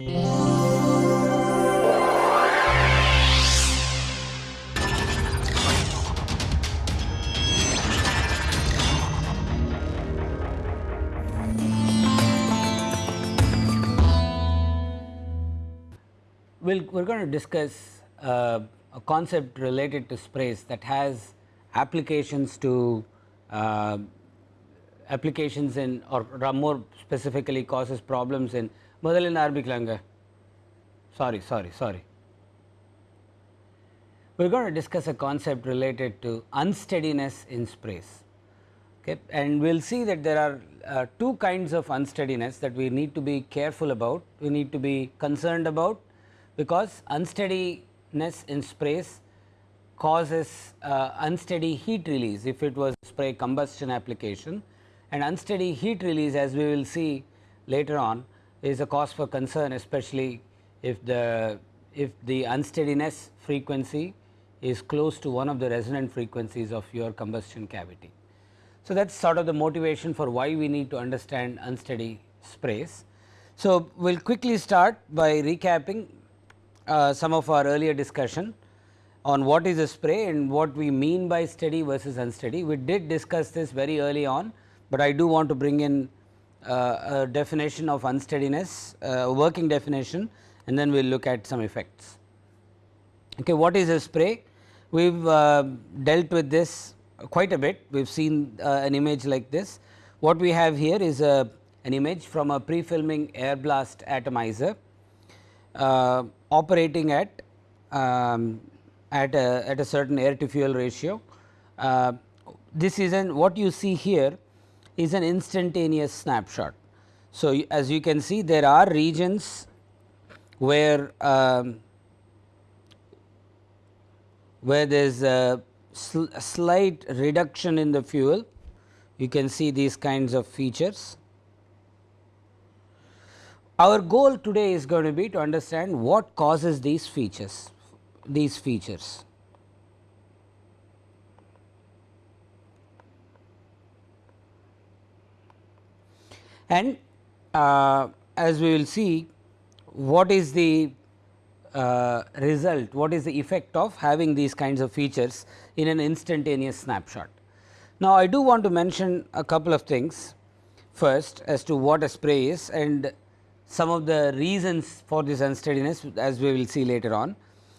We'll, we're going to discuss uh, a concept related to sprays that has applications to uh, applications in or more specifically causes problems in முதலில் ஆரம்பிக்கலாங்க sorry sorry sorry we are going to discuss a concept related to unsteadiness in sprays okay and we will see that there are uh, two kinds of unsteadiness that we need to be careful about we need to be concerned about because unsteadiness in sprays causes uh, unsteady heat release if it was spray combustion application and unsteady heat release as we will see later on is a cause for concern especially if the if the unsteadiness frequency is close to one of the resonant frequencies of your combustion cavity. So, that is sort of the motivation for why we need to understand unsteady sprays. So, we will quickly start by recapping uh, some of our earlier discussion on what is a spray and what we mean by steady versus unsteady. We did discuss this very early on, but I do want to bring in uh, a definition of unsteadiness, uh, working definition and then we will look at some effects. Okay, what is a spray? We have uh, dealt with this quite a bit, we have seen uh, an image like this. What we have here is a, an image from a pre-filming air blast atomizer operating at um, at a, at a certain air to fuel ratio. Uh, this is an what you see here is an instantaneous snapshot. So, as you can see there are regions where um, where there is a, sl slight reduction in the fuel you can see these kinds of features. Our goal today is going to be to understand what causes these features these features. And uh, as we will see what is the uh, result, what is the effect of having these kinds of features in an instantaneous snapshot. Now, I do want to mention a couple of things first as to what a spray is and some of the reasons for this unsteadiness as we will see later on.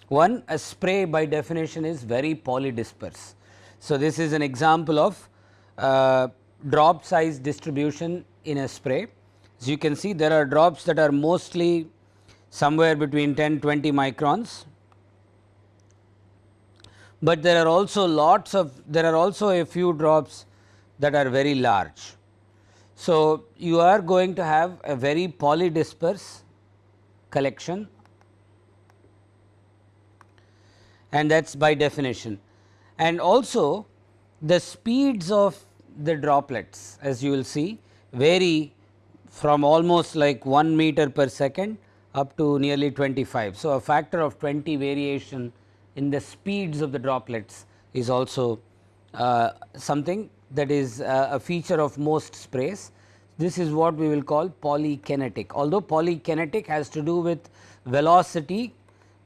One a spray by definition is very polydisperse. So, this is an example of uh, drop size distribution in a spray. As you can see there are drops that are mostly somewhere between 10 20 microns, but there are also lots of there are also a few drops that are very large. So, you are going to have a very polydisperse collection and that is by definition. And also the speeds of the droplets as you will see vary from almost like 1 meter per second up to nearly 25. So, a factor of 20 variation in the speeds of the droplets is also uh, something that is uh, a feature of most sprays. This is what we will call polykinetic. Although polykinetic has to do with velocity,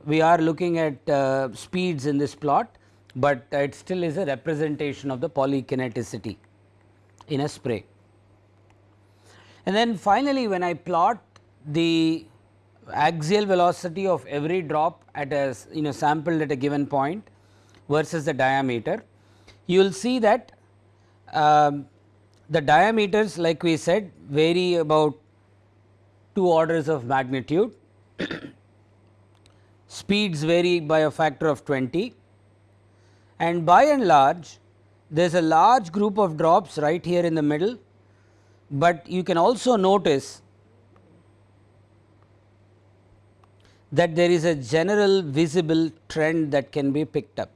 we are looking at uh, speeds in this plot, but it still is a representation of the polykineticity in a spray. And then finally, when I plot the axial velocity of every drop at a you know sampled at a given point versus the diameter, you will see that um, the diameters like we said vary about 2 orders of magnitude, speeds vary by a factor of 20 and by and large there is a large group of drops right here in the middle, but you can also notice that there is a general visible trend that can be picked up.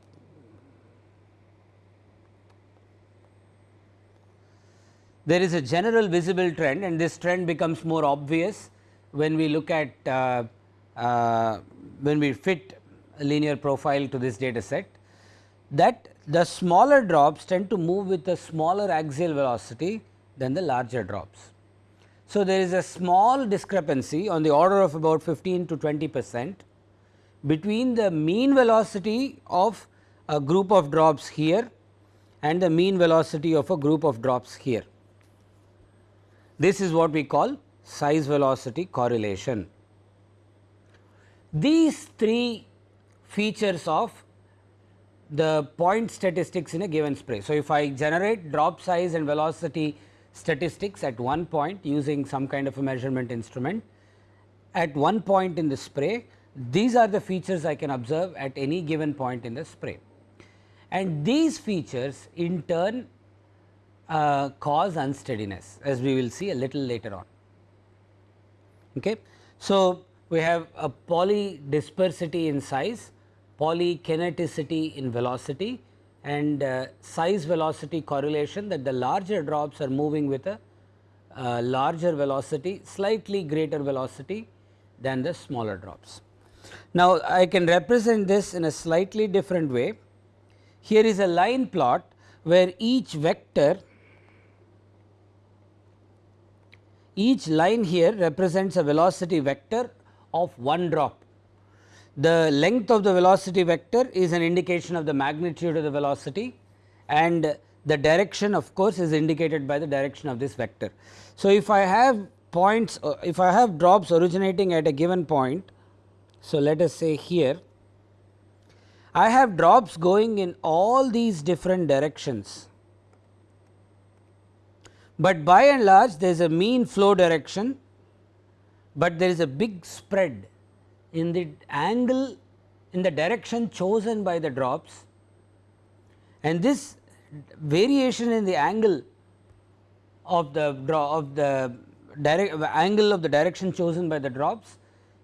There is a general visible trend and this trend becomes more obvious when we look at uh, uh, when we fit a linear profile to this data set that the smaller drops tend to move with a smaller axial velocity than the larger drops. So, there is a small discrepancy on the order of about 15 to 20 percent between the mean velocity of a group of drops here and the mean velocity of a group of drops here. This is what we call size velocity correlation. These three features of the point statistics in a given spray. So, if I generate drop size and velocity statistics at one point using some kind of a measurement instrument at one point in the spray, these are the features I can observe at any given point in the spray. And these features in turn uh, cause unsteadiness as we will see a little later on. Okay. So, we have a polydispersity in size, polykineticity in velocity and uh, size velocity correlation that the larger drops are moving with a uh, larger velocity, slightly greater velocity than the smaller drops. Now, I can represent this in a slightly different way. Here is a line plot where each vector each line here represents a velocity vector of one drop. The length of the velocity vector is an indication of the magnitude of the velocity and the direction of course, is indicated by the direction of this vector. So, if I have points uh, if I have drops originating at a given point. So, let us say here I have drops going in all these different directions, but by and large there is a mean flow direction but there is a big spread in the angle in the direction chosen by the drops and this variation in the angle of the draw of the direct angle of the direction chosen by the drops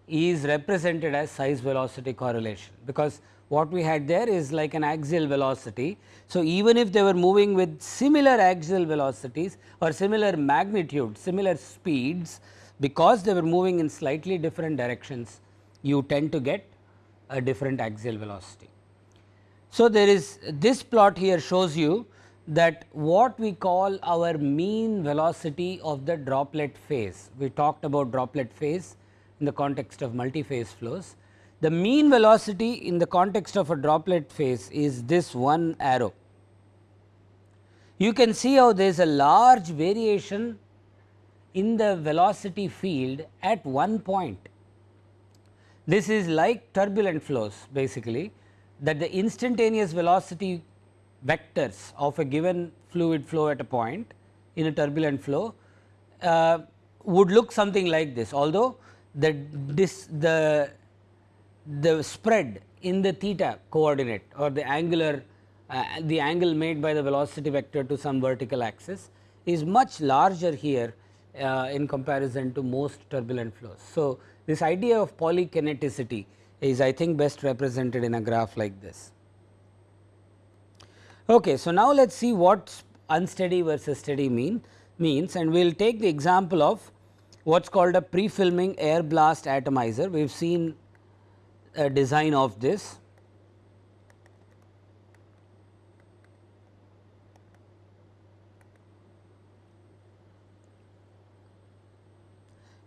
is represented as size velocity correlation because what we had there is like an axial velocity. So, even if they were moving with similar axial velocities or similar magnitude similar speeds because they were moving in slightly different directions you tend to get a different axial velocity. So, there is this plot here shows you that what we call our mean velocity of the droplet phase. We talked about droplet phase in the context of multi-phase flows. The mean velocity in the context of a droplet phase is this one arrow. You can see how there is a large variation in the velocity field at one point. This is like turbulent flows basically that the instantaneous velocity vectors of a given fluid flow at a point in a turbulent flow uh, would look something like this although the this the the spread in the theta coordinate or the angular uh, the angle made by the velocity vector to some vertical axis is much larger here uh, in comparison to most turbulent flows. So, this idea of polykineticity is I think best represented in a graph like this. Okay, so, now let us see what unsteady versus steady mean means and we will take the example of what is called a pre-filming air blast atomizer. We have seen a design of this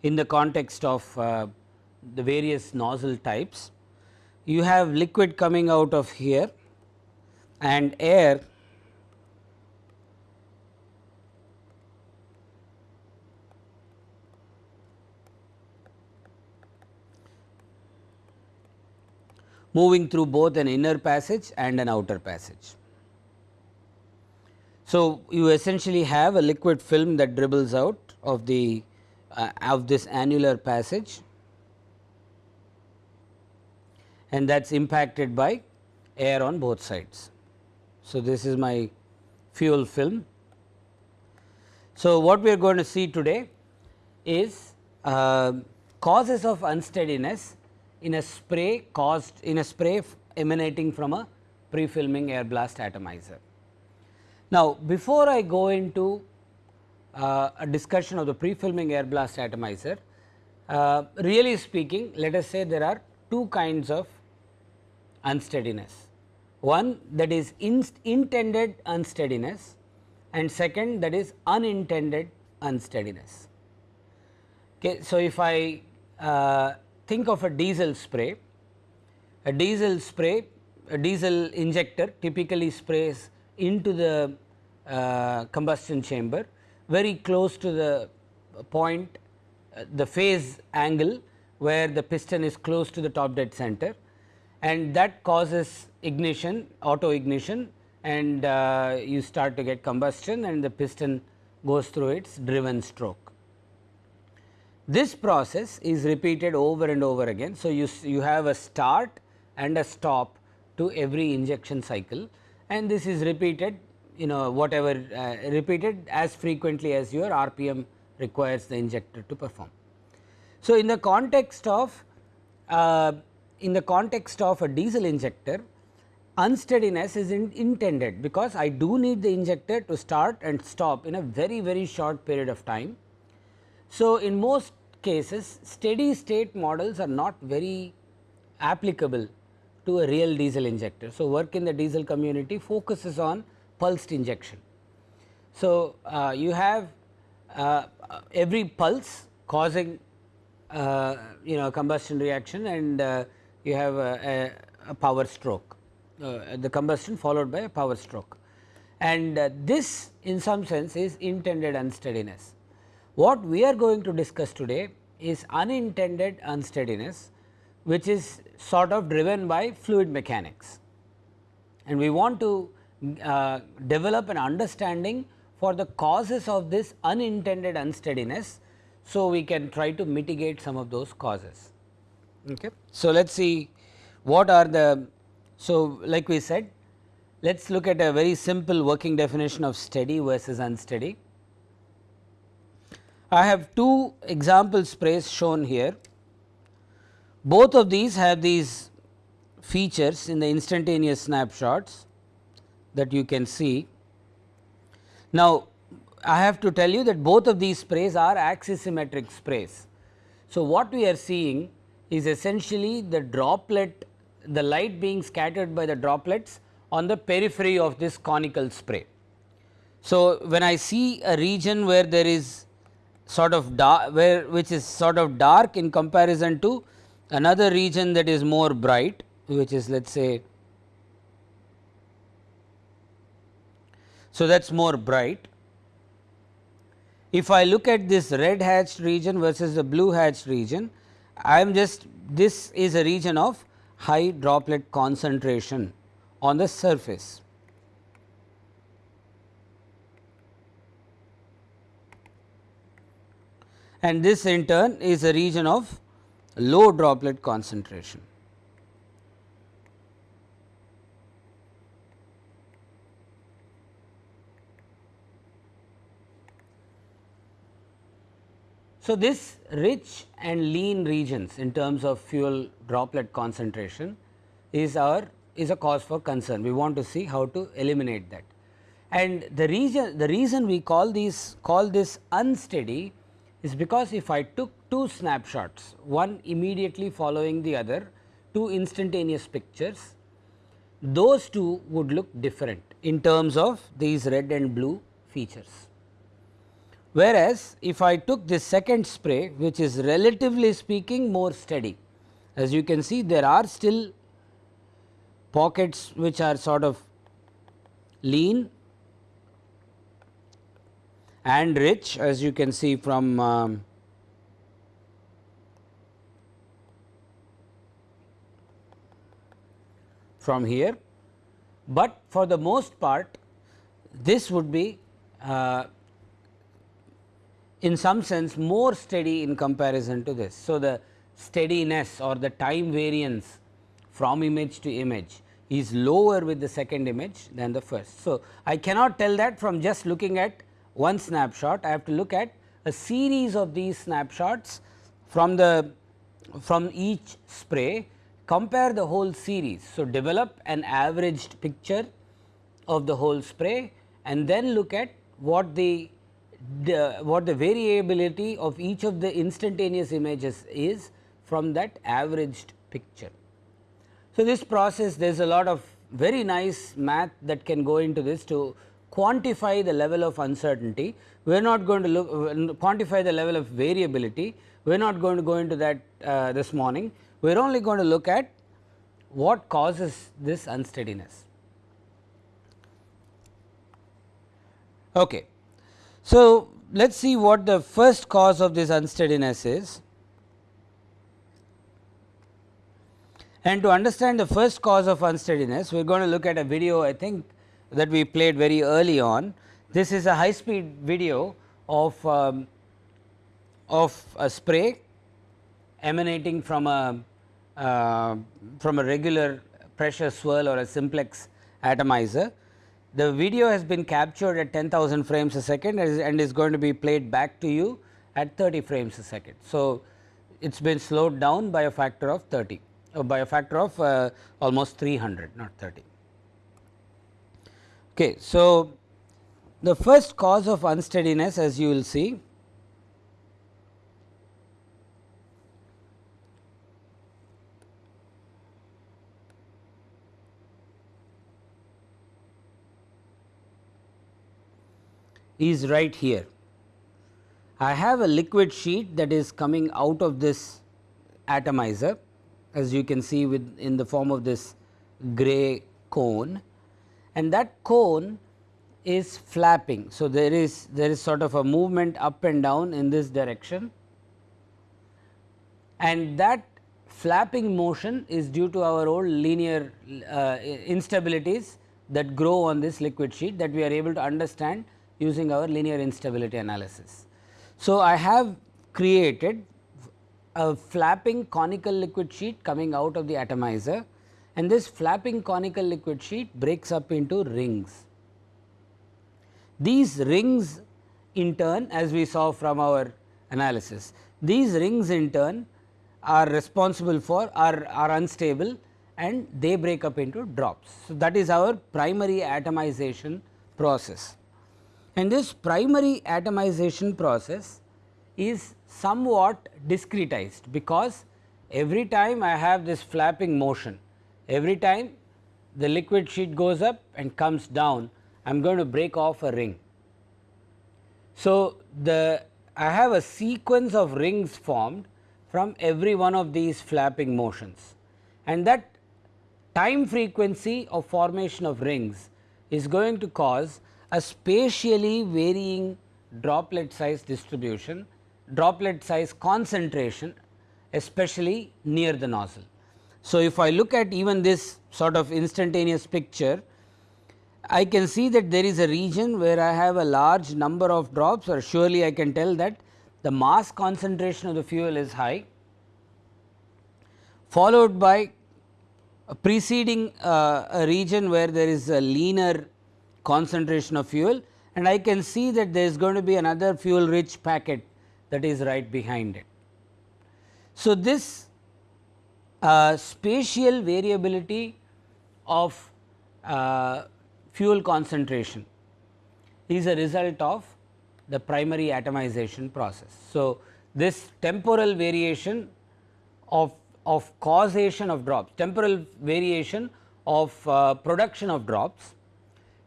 in the context of uh, the various nozzle types. You have liquid coming out of here and air moving through both an inner passage and an outer passage. So, you essentially have a liquid film that dribbles out of the uh, of this annular passage and that is impacted by air on both sides. So, this is my fuel film. So, what we are going to see today is uh, causes of unsteadiness in a spray caused in a spray emanating from a pre-filming air blast atomizer. Now, before I go into uh, a discussion of the pre-filming air blast atomizer. Uh, really speaking let us say there are two kinds of unsteadiness. One that is intended unsteadiness and second that is unintended unsteadiness. Okay. So, if I uh, think of a diesel spray, a diesel spray, a diesel injector typically sprays into the uh, combustion chamber very close to the point uh, the phase angle where the piston is close to the top dead center and that causes ignition auto ignition and uh, you start to get combustion and the piston goes through its driven stroke. This process is repeated over and over again. So, you, you have a start and a stop to every injection cycle and this is repeated you know whatever uh, repeated as frequently as your RPM requires the injector to perform. So, in the context of uh, in the context of a diesel injector unsteadiness is in intended because I do need the injector to start and stop in a very very short period of time. So, in most cases steady state models are not very applicable to a real diesel injector. So, work in the diesel community focuses on pulsed injection. So, uh, you have uh, every pulse causing uh, you know combustion reaction and uh, you have a, a, a power stroke uh, the combustion followed by a power stroke and uh, this in some sense is intended unsteadiness. What we are going to discuss today is unintended unsteadiness which is sort of driven by fluid mechanics and we want to uh, develop an understanding for the causes of this unintended unsteadiness. So, we can try to mitigate some of those causes. Okay. So, let us see what are the, so like we said let us look at a very simple working definition of steady versus unsteady. I have two example sprays shown here. Both of these have these features in the instantaneous snapshots that you can see. Now, I have to tell you that both of these sprays are axisymmetric sprays. So, what we are seeing is essentially the droplet the light being scattered by the droplets on the periphery of this conical spray. So, when I see a region where there is sort of dark where which is sort of dark in comparison to another region that is more bright which is let us say So, that is more bright. If I look at this red hatched region versus the blue hatched region, I am just this is a region of high droplet concentration on the surface. And this in turn is a region of low droplet concentration. So, this rich and lean regions in terms of fuel droplet concentration is our is a cause for concern. We want to see how to eliminate that. And the reason the reason we call these call this unsteady is because if I took two snapshots one immediately following the other two instantaneous pictures those two would look different in terms of these red and blue features. Whereas, if I took this second spray which is relatively speaking more steady, as you can see there are still pockets which are sort of lean and rich as you can see from um, from here, but for the most part this would be uh, in some sense more steady in comparison to this. So, the steadiness or the time variance from image to image is lower with the second image than the first. So, I cannot tell that from just looking at one snapshot, I have to look at a series of these snapshots from the from each spray compare the whole series. So, develop an averaged picture of the whole spray and then look at what the the what the variability of each of the instantaneous images is from that averaged picture. So, this process there is a lot of very nice math that can go into this to quantify the level of uncertainty, we are not going to look quantify the level of variability, we are not going to go into that uh, this morning, we are only going to look at what causes this unsteadiness. Okay. So, let us see what the first cause of this unsteadiness is. And to understand the first cause of unsteadiness, we are going to look at a video I think that we played very early on. This is a high speed video of, um, of a spray emanating from a uh, from a regular pressure swirl or a simplex atomizer. The video has been captured at 10,000 frames a second and is going to be played back to you at 30 frames a second. So, it has been slowed down by a factor of 30 uh, by a factor of uh, almost 300 not 30. Okay, so, the first cause of unsteadiness as you will see is right here. I have a liquid sheet that is coming out of this atomizer as you can see with in the form of this gray cone and that cone is flapping. So, there is there is sort of a movement up and down in this direction and that flapping motion is due to our old linear uh, instabilities that grow on this liquid sheet that we are able to understand using our linear instability analysis. So, I have created a flapping conical liquid sheet coming out of the atomizer and this flapping conical liquid sheet breaks up into rings. These rings in turn as we saw from our analysis, these rings in turn are responsible for are, are unstable and they break up into drops. So, that is our primary atomization process and this primary atomization process is somewhat discretized because every time I have this flapping motion, every time the liquid sheet goes up and comes down, I am going to break off a ring. So, the I have a sequence of rings formed from every one of these flapping motions and that time frequency of formation of rings is going to cause a spatially varying droplet size distribution, droplet size concentration especially near the nozzle. So, if I look at even this sort of instantaneous picture, I can see that there is a region where I have a large number of drops or surely I can tell that the mass concentration of the fuel is high followed by a preceding uh, a region where there is a leaner concentration of fuel and I can see that there is going to be another fuel rich packet that is right behind it. So, this uh, spatial variability of uh, fuel concentration is a result of the primary atomization process. So, this temporal variation of, of causation of drops, temporal variation of uh, production of drops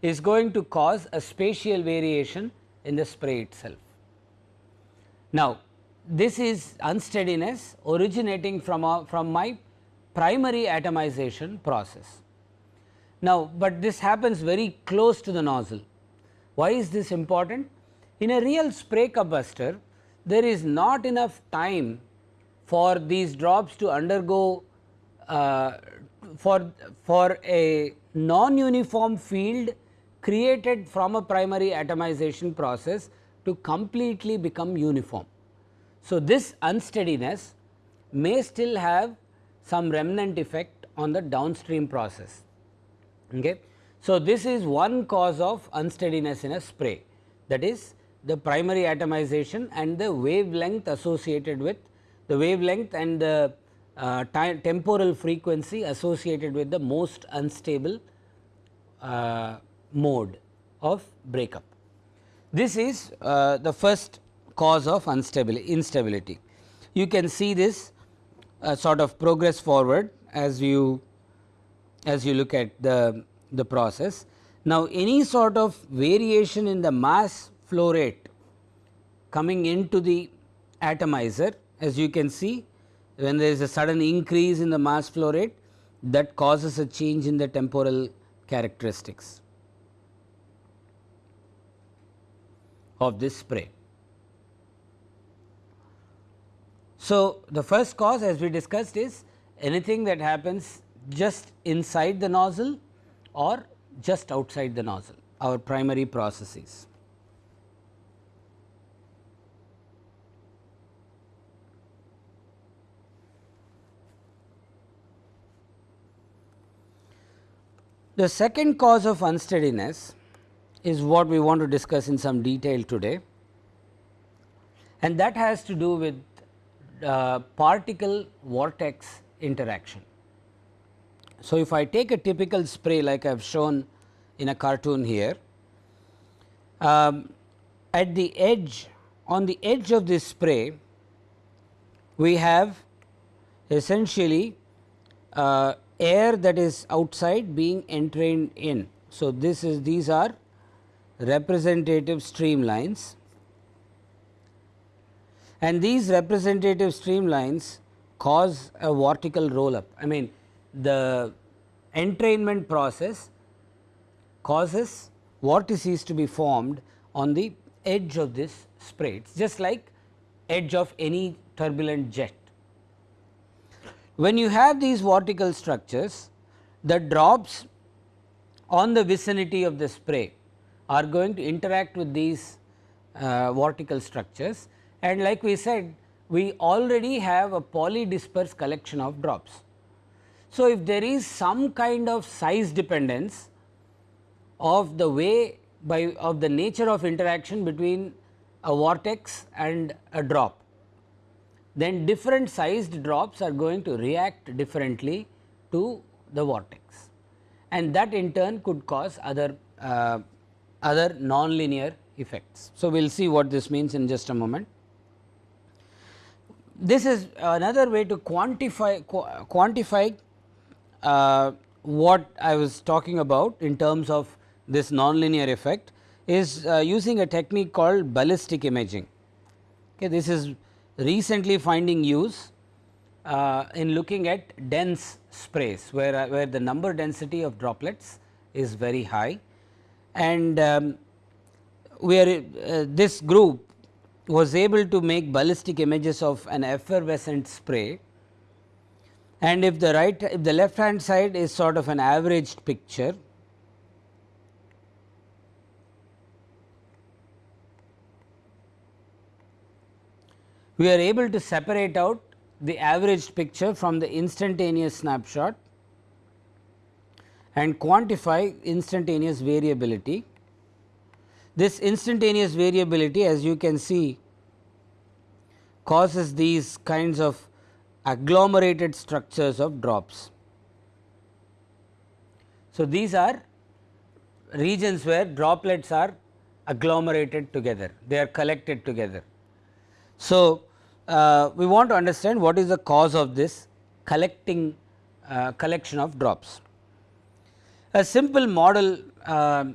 is going to cause a spatial variation in the spray itself. Now, this is unsteadiness originating from a, from my primary atomization process. Now, but this happens very close to the nozzle. Why is this important? In a real spray combustor, there is not enough time for these drops to undergo uh, for, for a non-uniform field created from a primary atomization process to completely become uniform. So, this unsteadiness may still have some remnant effect on the downstream process. Okay. So, this is one cause of unsteadiness in a spray that is the primary atomization and the wavelength associated with the wavelength and the uh, temporal frequency associated with the most unstable uh, mode of breakup. This is uh, the first cause of instability. You can see this uh, sort of progress forward as you as you look at the, the process. Now, any sort of variation in the mass flow rate coming into the atomizer as you can see when there is a sudden increase in the mass flow rate that causes a change in the temporal characteristics of this spray. So, the first cause as we discussed is anything that happens just inside the nozzle or just outside the nozzle our primary processes. The second cause of unsteadiness is what we want to discuss in some detail today and that has to do with uh, particle vortex interaction. So, if I take a typical spray like I have shown in a cartoon here, um, at the edge on the edge of this spray we have essentially uh, air that is outside being entrained in. So, this is these are representative streamlines and these representative streamlines cause a vortical roll up. I mean the entrainment process causes vortices to be formed on the edge of this spray. It is just like edge of any turbulent jet. When you have these vortical structures, the drops on the vicinity of the spray are going to interact with these uh, vortical structures and like we said we already have a polydisperse collection of drops. So, if there is some kind of size dependence of the way by of the nature of interaction between a vortex and a drop, then different sized drops are going to react differently to the vortex and that in turn could cause other uh, other nonlinear effects. So, we will see what this means in just a moment this is another way to quantify quantify uh, what I was talking about in terms of this nonlinear effect is uh, using a technique called ballistic imaging. Okay, this is recently finding use uh, in looking at dense sprays where, where the number density of droplets is very high and um, we are uh, this group was able to make ballistic images of an effervescent spray. And if the right if the left hand side is sort of an averaged picture we are able to separate out the averaged picture from the instantaneous snapshot and quantify instantaneous variability this instantaneous variability as you can see causes these kinds of agglomerated structures of drops. So, these are regions where droplets are agglomerated together, they are collected together. So, uh, we want to understand what is the cause of this collecting uh, collection of drops. A simple model uh,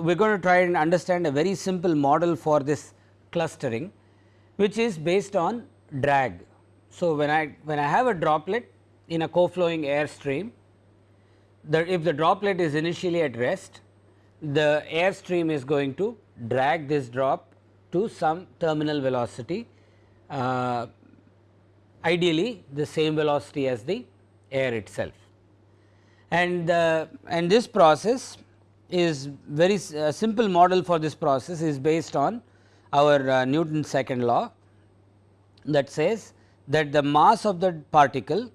we are going to try and understand a very simple model for this clustering which is based on drag. So, when I when I have a droplet in a co-flowing air stream that if the droplet is initially at rest the air stream is going to drag this drop to some terminal velocity uh, ideally the same velocity as the air itself. And, uh, and this process is very uh, simple model for this process is based on our uh, Newton's second law that says that the mass of the particle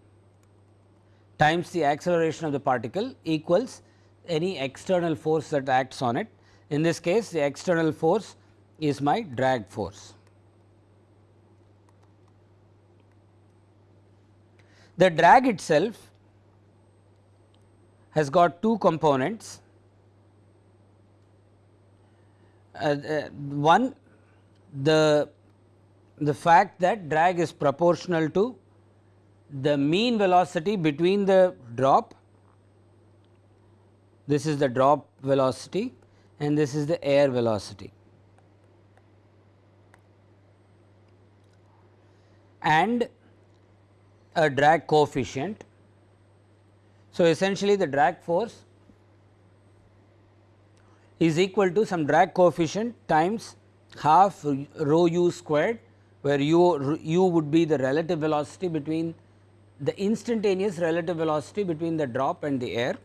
times the acceleration of the particle equals any external force that acts on it. In this case the external force is my drag force. The drag itself has got two components Uh, uh, one the the fact that drag is proportional to the mean velocity between the drop this is the drop velocity and this is the air velocity. and a drag coefficient. So, essentially the drag force is equal to some drag coefficient times half rho u squared where u, u would be the relative velocity between the instantaneous relative velocity between the drop and the air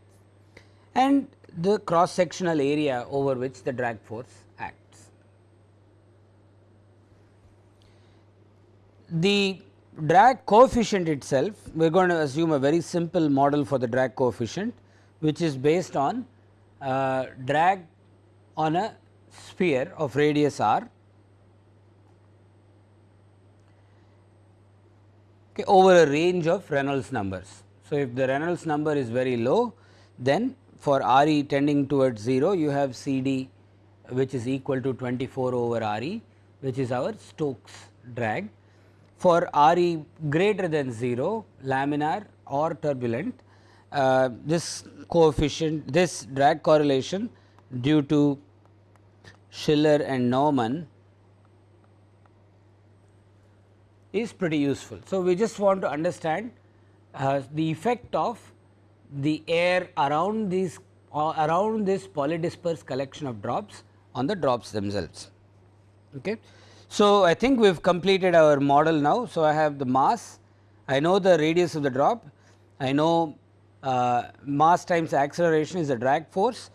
and the cross sectional area over which the drag force acts. The drag coefficient itself we are going to assume a very simple model for the drag coefficient which is based on uh, drag on a sphere of radius r okay, over a range of Reynolds numbers. So, if the Reynolds number is very low then for R e tending towards 0 you have C d which is equal to 24 over R e which is our Stokes drag for Re greater than 0 laminar or turbulent uh, this coefficient this drag correlation due to Schiller and Naumann is pretty useful. So, we just want to understand uh, the effect of the air around these uh, around this polydispersed collection of drops on the drops themselves. Okay. So, I think we have completed our model now. So, I have the mass, I know the radius of the drop, I know uh, mass times acceleration is the drag force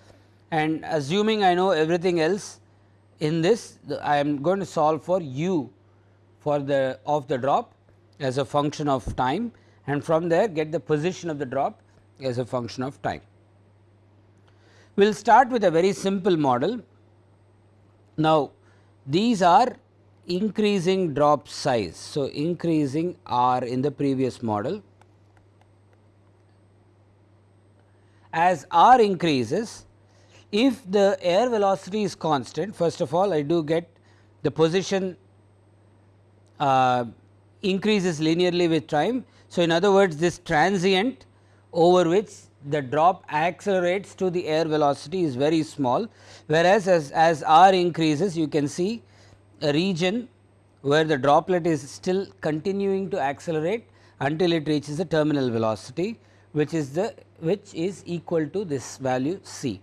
and assuming I know everything else in this I am going to solve for u for the of the drop as a function of time and from there get the position of the drop as a function of time. We will start with a very simple model. Now, these are increasing drop size. So, increasing r in the previous model. As r increases, if the air velocity is constant, first of all I do get the position uh, increases linearly with time. So, in other words this transient over which the drop accelerates to the air velocity is very small, whereas as, as r increases you can see a region where the droplet is still continuing to accelerate until it reaches the terminal velocity which is the which is equal to this value c.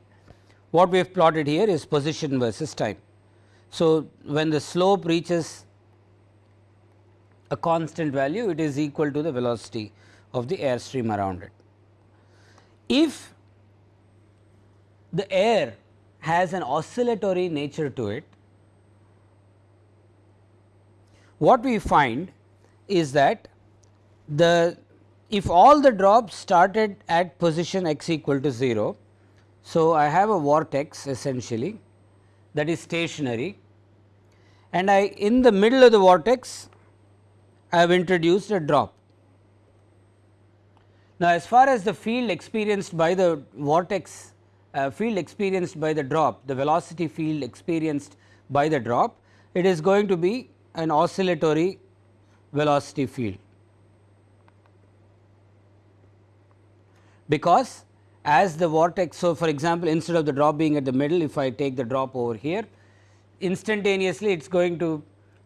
What we have plotted here is position versus time. So, when the slope reaches a constant value it is equal to the velocity of the air stream around it. If the air has an oscillatory nature to it what we find is that the if all the drops started at position x equal to 0. So, I have a vortex essentially that is stationary and I in the middle of the vortex I have introduced a drop. Now, as far as the field experienced by the vortex uh, field experienced by the drop the velocity field experienced by the drop it is going to be an oscillatory velocity field. Because as the vortex, so for example, instead of the drop being at the middle, if I take the drop over here, instantaneously it is going to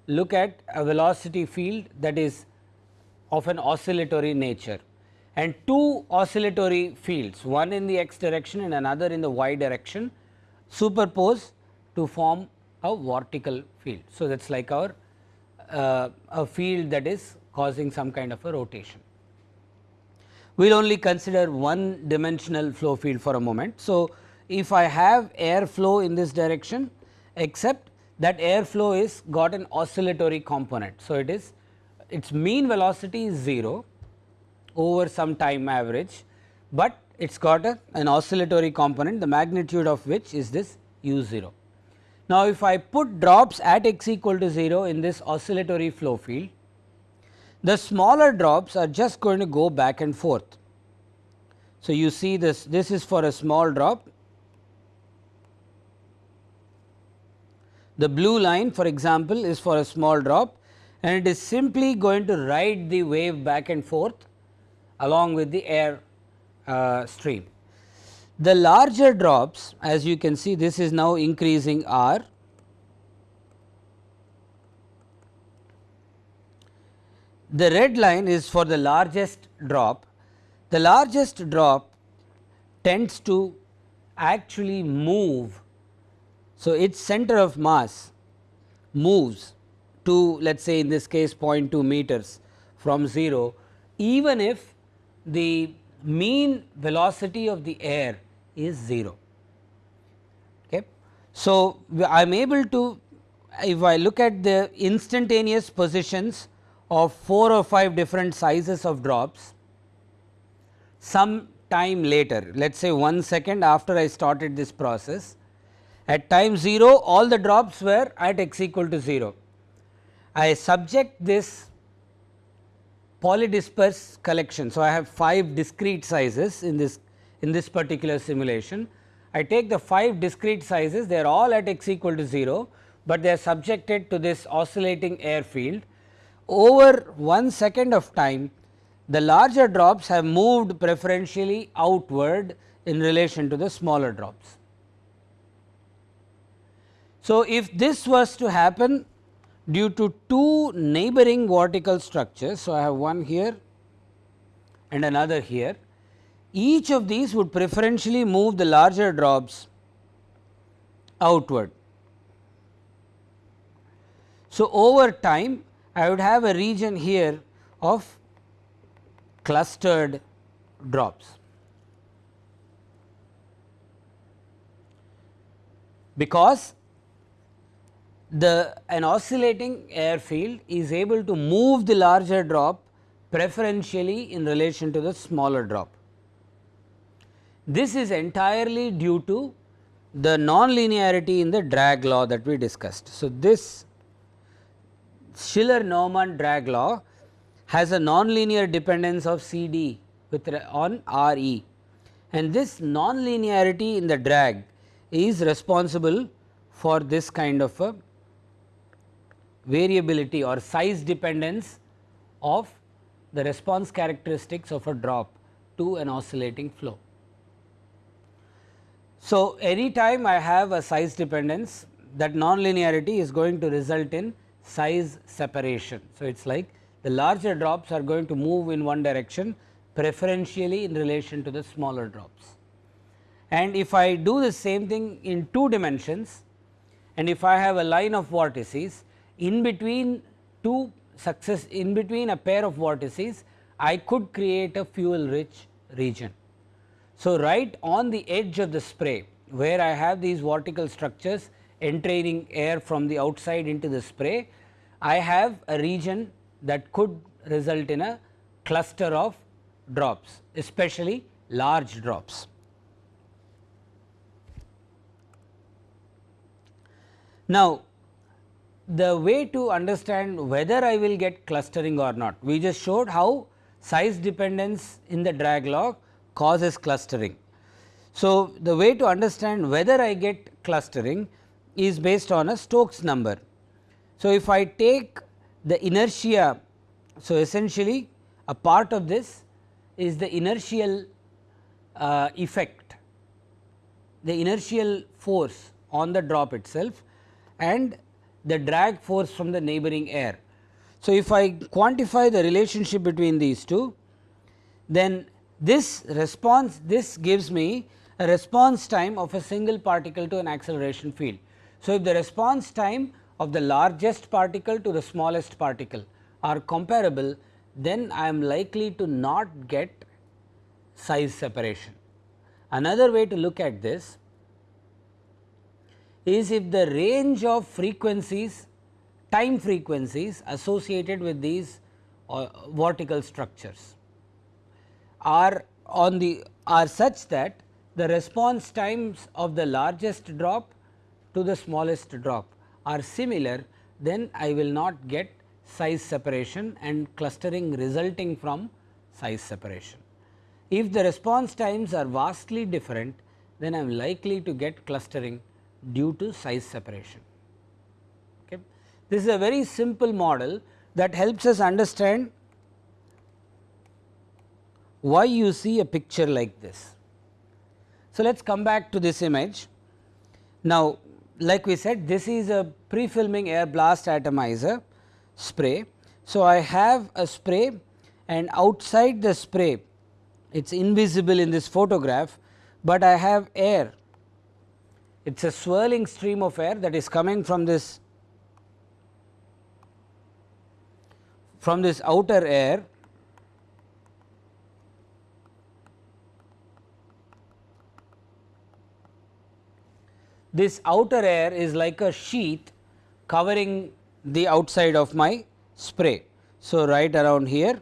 look at a velocity field that is of an oscillatory nature and two oscillatory fields one in the x direction and another in the y direction superpose to form a vortical field. So, that is like our uh, a field that is causing some kind of a rotation. We will only consider one dimensional flow field for a moment. So, if I have air flow in this direction except that air flow is got an oscillatory component. So, it is its mean velocity is 0 over some time average, but it has got a, an oscillatory component the magnitude of which is this u 0. Now, if I put drops at x equal to 0 in this oscillatory flow field, the smaller drops are just going to go back and forth. So, you see this this is for a small drop. The blue line for example, is for a small drop and it is simply going to ride the wave back and forth along with the air uh, stream. The larger drops as you can see this is now increasing R the red line is for the largest drop. The largest drop tends to actually move. So, its center of mass moves to let us say in this case 0.2 meters from 0 even if the mean velocity of the air is 0. Okay. So, I am able to if I look at the instantaneous positions of 4 or 5 different sizes of drops some time later let us say 1 second after I started this process at time 0 all the drops were at x equal to 0. I subject this polydisperse collection. So, I have 5 discrete sizes in this in this particular simulation. I take the 5 discrete sizes they are all at x equal to 0, but they are subjected to this oscillating air field. Over 1 second of time the larger drops have moved preferentially outward in relation to the smaller drops. So, if this was to happen due to two neighboring vortical structures. So, I have one here and another here. Each of these would preferentially move the larger drops outward. So, over time I would have a region here of clustered drops. Because the an oscillating air field is able to move the larger drop preferentially in relation to the smaller drop. This is entirely due to the nonlinearity in the drag law that we discussed. So, this Schiller-Naumann drag law has a nonlinear dependence of C d with on R e and this nonlinearity in the drag is responsible for this kind of a variability or size dependence of the response characteristics of a drop to an oscillating flow. So, any time I have a size dependence that nonlinearity is going to result in size separation. So, it is like the larger drops are going to move in one direction preferentially in relation to the smaller drops. And if I do the same thing in two dimensions and if I have a line of vortices in between two success in between a pair of vortices I could create a fuel rich region. So, right on the edge of the spray where I have these vortical structures entraining air from the outside into the spray, I have a region that could result in a cluster of drops especially large drops. Now, the way to understand whether I will get clustering or not. We just showed how size dependence in the drag law causes clustering. So, the way to understand whether I get clustering is based on a Stokes number. So, if I take the inertia, so essentially a part of this is the inertial uh, effect, the inertial force on the drop itself and the drag force from the neighboring air. So, if I quantify the relationship between these two, then this response this gives me a response time of a single particle to an acceleration field. So, if the response time of the largest particle to the smallest particle are comparable, then I am likely to not get size separation. Another way to look at this is if the range of frequencies time frequencies associated with these uh, vortical structures are on the are such that the response times of the largest drop to the smallest drop are similar then I will not get size separation and clustering resulting from size separation. If the response times are vastly different then I am likely to get clustering due to size separation. Okay. This is a very simple model that helps us understand why you see a picture like this. So, let us come back to this image. Now, like we said this is a pre-filming air blast atomizer spray. So, I have a spray and outside the spray it is invisible in this photograph, but I have air it is a swirling stream of air that is coming from this from this outer air this outer air is like a sheet covering the outside of my spray. So, right around here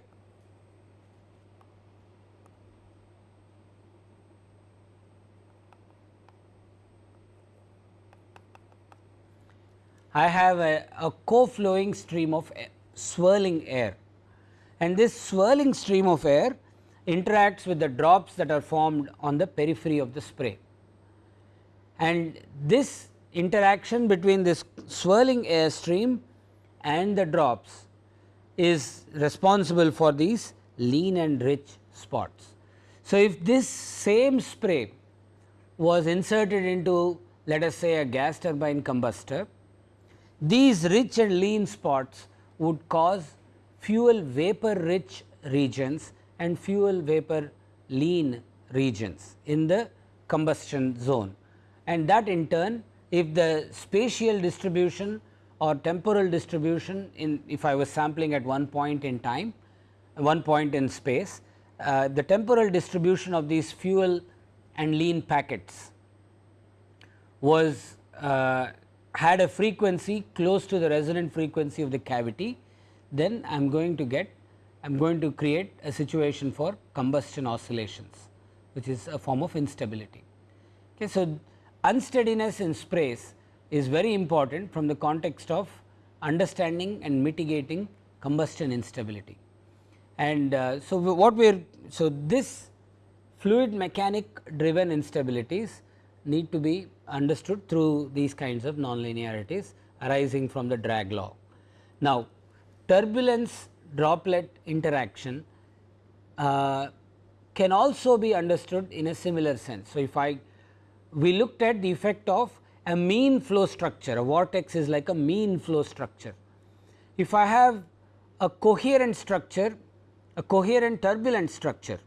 I have a, a co-flowing stream of air, swirling air and this swirling stream of air interacts with the drops that are formed on the periphery of the spray. And this interaction between this swirling air stream and the drops is responsible for these lean and rich spots. So, if this same spray was inserted into let us say a gas turbine combustor, these rich and lean spots would cause fuel vapor rich regions and fuel vapor lean regions in the combustion zone. And that in turn if the spatial distribution or temporal distribution in if I was sampling at one point in time, one point in space, uh, the temporal distribution of these fuel and lean packets was uh, had a frequency close to the resonant frequency of the cavity, then I am going to get I am going to create a situation for combustion oscillations which is a form of instability. Okay, so, unsteadiness in sprays is very important from the context of understanding and mitigating combustion instability. And uh, so, what we are so this fluid mechanic driven instabilities need to be understood through these kinds of nonlinearities arising from the drag law. Now, turbulence droplet interaction uh, can also be understood in a similar sense. So, if I we looked at the effect of a mean flow structure, a vortex is like a mean flow structure. If I have a coherent structure, a coherent turbulent structure,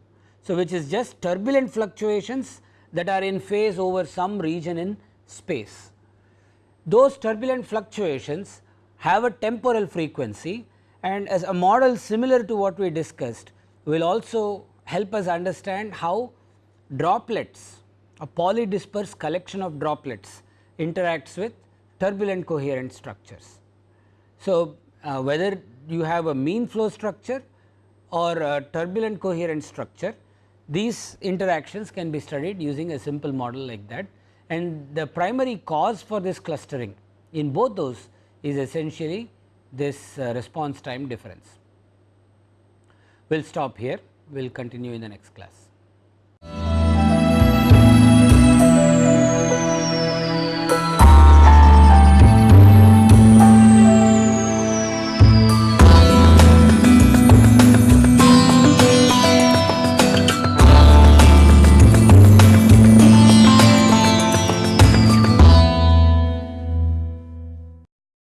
so which is just turbulent fluctuations that are in phase over some region in space. Those turbulent fluctuations have a temporal frequency and as a model similar to what we discussed will also help us understand how droplets a polydispersed collection of droplets interacts with turbulent coherent structures. So, uh, whether you have a mean flow structure or a turbulent coherent structure, these interactions can be studied using a simple model like that and the primary cause for this clustering in both those is essentially this uh, response time difference. We will stop here, we will continue in the next class.